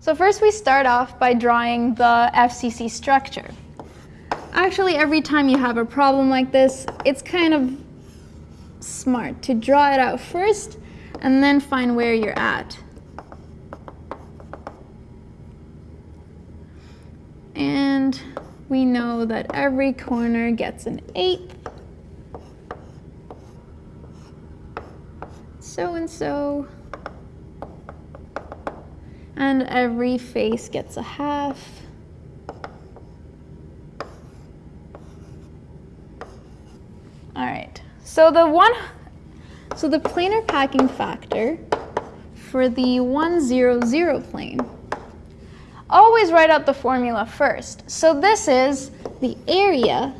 So first we start off by drawing the FCC structure. Actually, every time you have a problem like this, it's kind of smart to draw it out first and then find where you're at. And we know that every corner gets an eighth. So and so. And every face gets a half. All right, so the one, so the planar packing factor for the 100 plane, always write out the formula first. So this is the area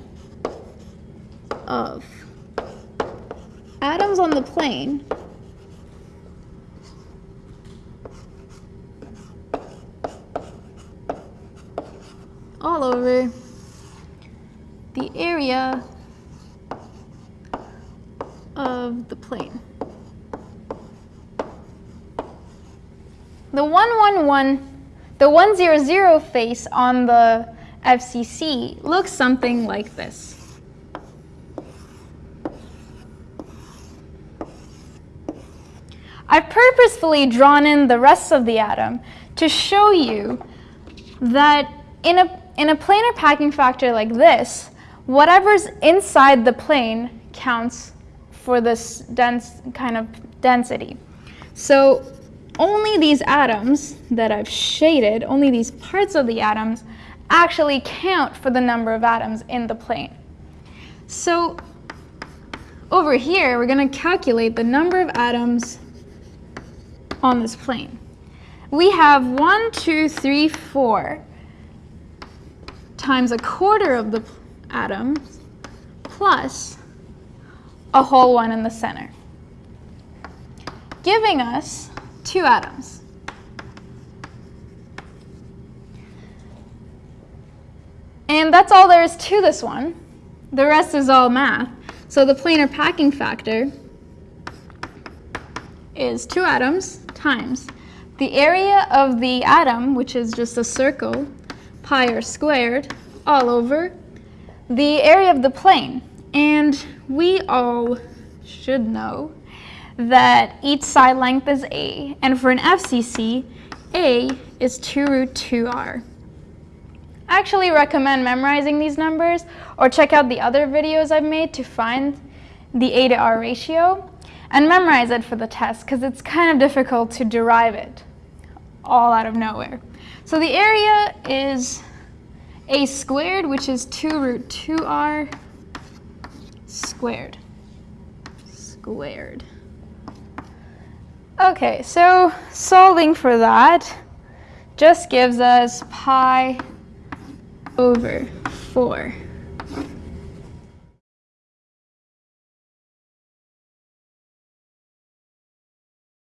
of atoms on the plane all over the area of the plane. The 111, the 100 face on the FCC looks something like this. I've purposefully drawn in the rest of the atom to show you that in a, in a planar packing factor like this, whatever's inside the plane counts for this dense kind of density. So only these atoms that I've shaded, only these parts of the atoms, actually count for the number of atoms in the plane. So over here, we're going to calculate the number of atoms on this plane. We have one, two, three, four times a quarter of the atoms plus a whole one in the center, giving us two atoms. And that's all there is to this one. The rest is all math. So the planar packing factor is two atoms times the area of the atom, which is just a circle, pi r squared, all over the area of the plane. And we all should know that each side length is a, and for an FCC, a is 2 root 2r. I actually recommend memorizing these numbers or check out the other videos I've made to find the a to r ratio and memorize it for the test because it's kind of difficult to derive it all out of nowhere. So the area is a squared, which is 2 root 2r squared. Squared. Okay, so solving for that just gives us pi over 4.